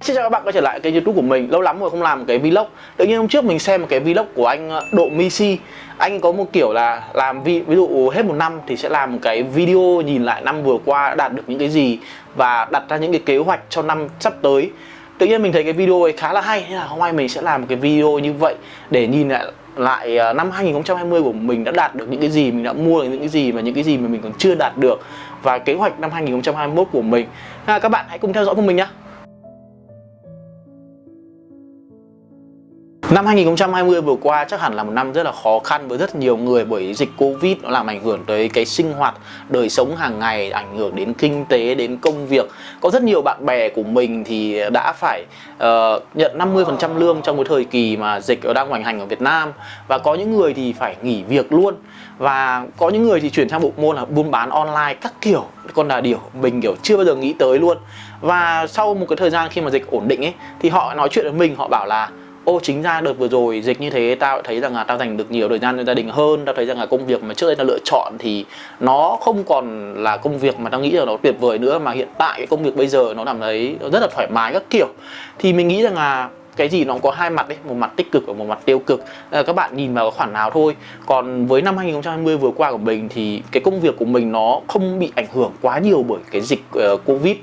Xin chào các bạn quay trở lại kênh youtube của mình. Lâu lắm rồi không làm một cái vlog. Tự nhiên hôm trước mình xem một cái vlog của anh ờ, Độ Misi. Anh có một kiểu là làm ví, ví dụ hết một năm thì sẽ làm một cái video nhìn lại năm vừa qua đã đạt được những cái gì Và đặt ra những cái kế hoạch cho năm sắp tới. Tự nhiên mình thấy cái video ấy khá là hay Nên là hôm nay mình sẽ làm một cái video như vậy Để nhìn lại lại ờ, năm 2020 của mình đã đạt được những cái gì Mình đã mua được những cái gì và những cái gì mà mình còn chưa đạt được. Và kế hoạch năm 2021 của mình. Các bạn hãy cùng theo dõi cùng mình nhé Năm 2020 vừa qua chắc hẳn là một năm rất là khó khăn với rất nhiều người bởi dịch Covid nó làm ảnh hưởng tới cái sinh hoạt, đời sống hàng ngày, ảnh hưởng đến kinh tế, đến công việc. Có rất nhiều bạn bè của mình thì đã phải uh, nhận 50% lương trong cái thời kỳ mà dịch đang hoành hành ở Việt Nam. Và có những người thì phải nghỉ việc luôn. Và có những người thì chuyển sang bộ môn là buôn bán online các kiểu con là điều mình kiểu chưa bao giờ nghĩ tới luôn. Và sau một cái thời gian khi mà dịch ổn định ấy thì họ nói chuyện với mình họ bảo là ô chính ra đợt vừa rồi dịch như thế tao thấy rằng là tao dành được nhiều thời gian cho gia đình hơn. Tao thấy rằng là công việc mà trước đây tao lựa chọn thì nó không còn là công việc mà tao nghĩ là nó tuyệt vời nữa mà hiện tại cái công việc bây giờ nó làm thấy rất là thoải mái các kiểu. Thì mình nghĩ rằng là cái gì nó cũng có hai mặt đấy một mặt tích cực và một mặt tiêu cực. À, các bạn nhìn vào khoản nào thôi. Còn với năm 2020 vừa qua của mình thì cái công việc của mình nó không bị ảnh hưởng quá nhiều bởi cái dịch uh, covid.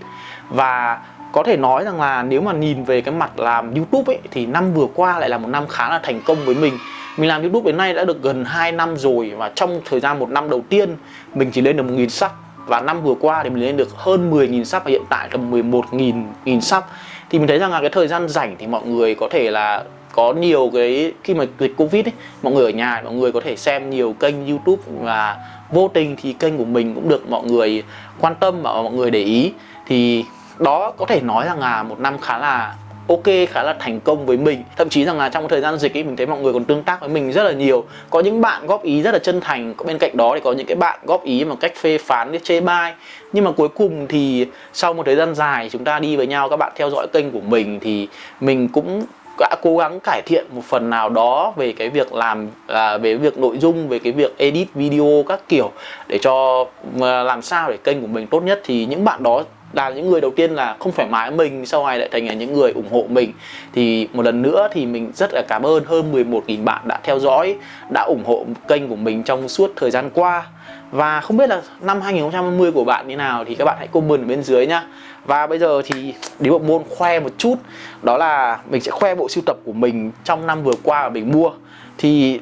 Và có thể nói rằng là nếu mà nhìn về cái mặt làm YouTube ấy thì năm vừa qua lại là một năm khá là thành công với mình. Mình làm YouTube đến nay đã được gần 2 năm rồi và trong thời gian một năm đầu tiên mình chỉ lên được 1.000 sub. Và năm vừa qua thì mình lên được hơn 10.000 sub và hiện tại tầm 11.000 nghìn sub. Thì mình thấy rằng là cái thời gian rảnh thì mọi người có thể là có nhiều cái khi mà dịch Covid ấy, mọi người ở nhà mọi người có thể xem nhiều kênh YouTube và vô tình thì kênh của mình cũng được mọi người quan tâm và mọi người để ý. Thì đó có thể nói rằng là một năm khá là ok khá là thành công với mình. Thậm chí rằng là trong thời gian dịch ấy mình thấy mọi người còn tương tác với mình rất là nhiều. Có những bạn góp ý rất là chân thành bên cạnh đó thì có những cái bạn góp ý mà cách phê phán chê bai. Nhưng mà cuối cùng thì sau một thời gian dài chúng ta đi với nhau các bạn theo dõi kênh của mình thì mình cũng đã cố gắng cải thiện một phần nào đó về cái việc làm à, về việc nội dung về cái việc edit video các kiểu để cho à, làm sao để kênh của mình tốt nhất. Thì những bạn đó là những người đầu tiên là không thoải mái mình, sau này lại thành là những người ủng hộ mình. Thì một lần nữa thì mình rất là cảm ơn hơn 11.000 bạn đã theo dõi, đã ủng hộ kênh của mình trong suốt thời gian qua. Và không biết là năm 2020 của bạn như nào thì các bạn hãy comment ở bên dưới nhá. Và bây giờ thì đến bộ môn khoe một chút, đó là mình sẽ khoe bộ sưu tập của mình trong năm vừa qua mà mình mua. Thì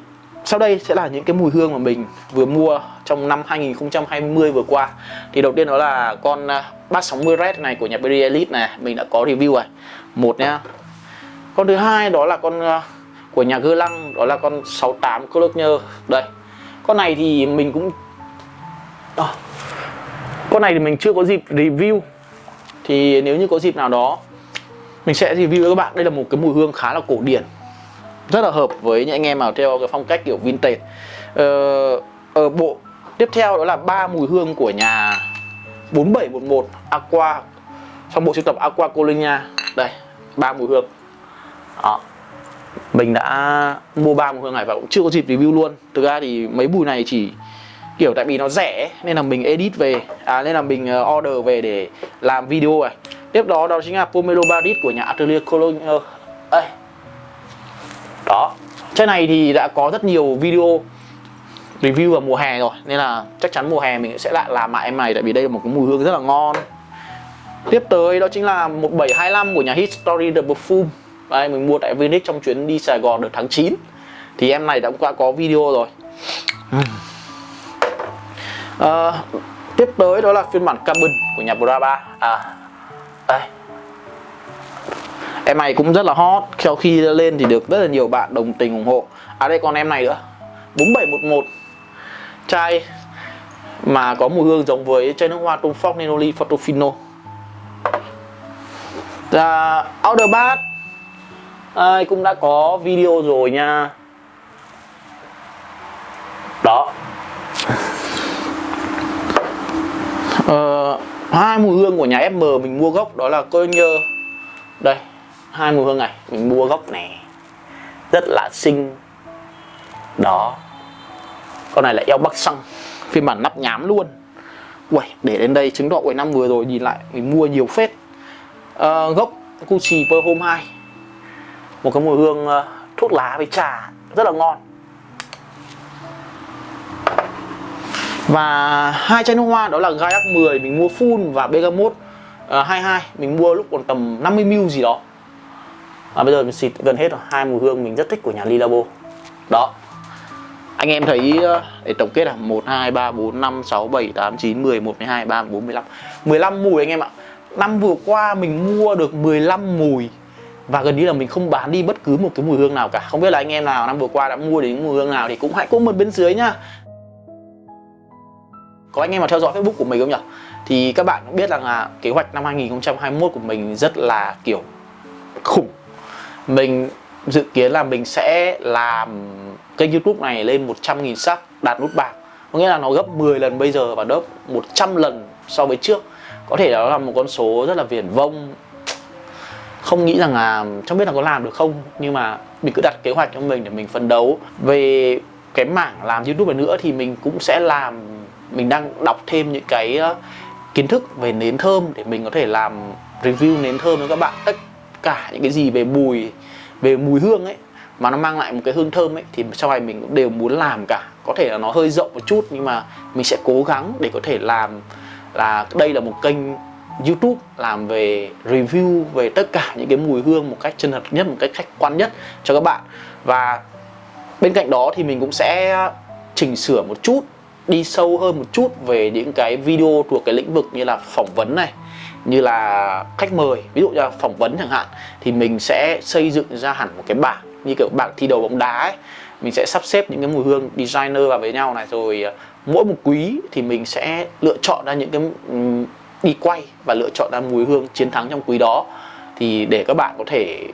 sau đây sẽ là những cái mùi hương mà mình vừa mua trong năm 2020 vừa qua. Thì đầu tiên đó là con 360 à, Red này của nhà Berry Elite này mình đã có review rồi. Một nhá con thứ hai đó là con à, của nhà Gơ Lăng đó là con 68 Cologne đây con này thì mình cũng à, con này thì mình chưa có dịp review. Thì nếu như có dịp nào đó mình sẽ review với các bạn. Đây là một cái mùi hương khá là cổ điển rất là hợp với những anh em nào theo cái phong cách kiểu vintage. Ờ, ở bộ tiếp theo đó là ba mùi hương của nhà 4711 Aqua trong bộ sưu tập Aqua Colonia. Đây ba mùi hương. Đó. Mình đã mua ba mùi hương này và cũng chưa có dịp review luôn. Thực ra thì mấy mùi này chỉ kiểu tại vì nó rẻ nên là mình edit về à nên là mình ờ, order về để làm video này. Tiếp đó đó chính là Pomelo Barit của nhà Atelier Cologne ờ, đây đó. Trên này thì đã có rất nhiều video review vào mùa hè rồi nên là chắc chắn mùa hè mình sẽ lại làm lại em này tại vì đây là một cái mùi hương rất là ngon. Tiếp tới đó chính là 1725 của nhà History The Perfume. Đây mình mua tại Vinic trong chuyến đi Sài Gòn được tháng 9 thì em này đã qua có video rồi. À, tiếp tới đó là phiên bản cabin của nhà Brava. À đây em này cũng rất là hot. Sau khi lên thì được rất là nhiều bạn đồng tình ủng hộ. À đây còn em này nữa. 4711 chai mà có mùi hương giống với chai nước hoa Tom Ford Nenoli Portofino là dạ, Outer Bath. À, cũng đã có video rồi nha. Đó. Ờ, hai mùi hương của nhà FM mình mua gốc đó là cologne, đây hai mùi hương này mình mua gốc này. Rất là xinh. Đó. Con này là eo bắc xăng. Phiên bản nắp nhám luôn. Uầy, để đến đây chứng tỏ cuối năm vừa rồi nhìn lại mình mua nhiều phết. À, gốc Gucci Per Home 2 một cái mùi hương uh, thuốc lá với trà. Rất là ngon. Và hai chai nước hoa đó là Gaiac 10 mình mua full và Bergamot ờ, uh, 22 mình mua lúc còn tầm 50ml gì đó à, bây giờ mình xịt gần hết rồi. Hai mùi hương mình rất thích của nhà Lilabo. Đó. Anh em thấy ờ, để tổng kết là 1 2 3 4 5 6 7 8 9 10 11 12 13 14 15 15 mùi anh em ạ. Năm vừa qua mình mua được 15 mùi và gần như là mình không bán đi bất cứ một cái mùi hương nào cả. Không biết là anh em nào năm vừa qua đã mua đến mùi hương nào thì cũng hãy comment bên dưới nhá. Có anh em mà theo dõi facebook của mình không nhỉ thì các bạn cũng biết rằng là kế hoạch năm 2021 của mình rất là kiểu khủng mình dự kiến là mình sẽ làm kênh youtube này lên 100.000 sub, đạt nút bạc có nghĩa là nó gấp 10 lần bây giờ và gấp 100 lần so với trước. Có thể đó là một con số rất là viển vông. Không nghĩ rằng là, không biết là có làm được không, nhưng mà mình cứ đặt kế hoạch cho mình để mình phấn đấu. Về cái mảng làm youtube này nữa thì mình cũng sẽ làm, mình đang đọc thêm những cái ờ, kiến thức về nến thơm để mình có thể làm review nến thơm với các bạn. Tất cả những cái gì về mùi về mùi hương ấy, mà nó mang lại một cái hương thơm ấy, thì sau này mình cũng đều muốn làm cả. Có thể là nó hơi rộng một chút, nhưng mà mình sẽ cố gắng để có thể làm là đây là một kênh YouTube làm về review về tất cả những cái mùi hương một cách chân thật nhất, một cách khách quan nhất cho các bạn. Và bên cạnh đó thì mình cũng sẽ chỉnh sửa một chút, đi sâu hơn một chút về những cái video thuộc cái lĩnh vực như là phỏng vấn này như là khách mời ví dụ như là phỏng vấn chẳng hạn thì mình sẽ xây dựng ra hẳn một cái bảng như kiểu bảng thi đấu bóng đá ấy. Mình sẽ sắp xếp những cái mùi hương designer vào với nhau này rồi ờ, mỗi một quý thì mình sẽ lựa chọn ra những cái đi quay và lựa chọn ra mùi hương chiến thắng trong quý đó. Thì để các bạn có thể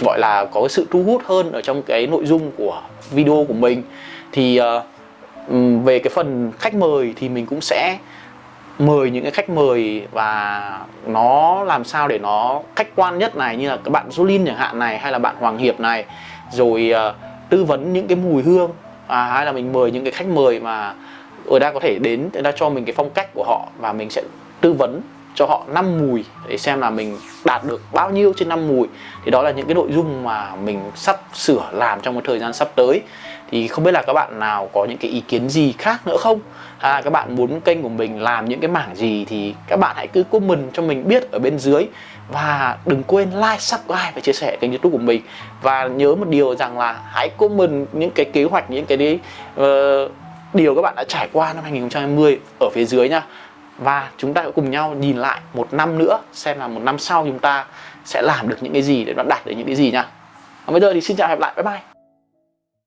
gọi là có cái sự thu hút hơn ở trong cái nội dung của video của mình thì uh, về cái phần khách mời thì mình cũng sẽ mời những cái khách mời và nó làm sao để nó khách quan nhất này như là các bạn Jolin chẳng hạn này hay là bạn Hoàng Hiệp này rồi uh, tư vấn những cái mùi hương à, hay là mình mời những cái khách mời mà người ta có thể đến người ta cho mình cái phong cách của họ và mình sẽ tư vấn cho họ 5 mùi để xem là mình đạt được bao nhiêu trên 5 mùi. Thì đó là những cái nội dung mà mình sắp sửa làm trong một thời gian sắp tới. Thì không biết là các bạn nào có những cái ý kiến gì khác nữa không? À, các bạn muốn kênh của mình làm những cái mảng gì thì các bạn hãy cứ comment cho mình biết ở bên dưới. Và đừng quên like, subscribe và chia sẻ kênh youtube của mình. Và nhớ một điều rằng là hãy comment những cái kế hoạch những cái đấy uh, điều các bạn đã trải qua năm 2020 ở phía dưới nha và chúng ta cùng nhau nhìn lại một năm nữa, xem là một năm sau chúng ta sẽ làm được những cái gì để đạt được những cái gì nha. Và bây giờ thì xin chào hẹn gặp lại. Bye bye.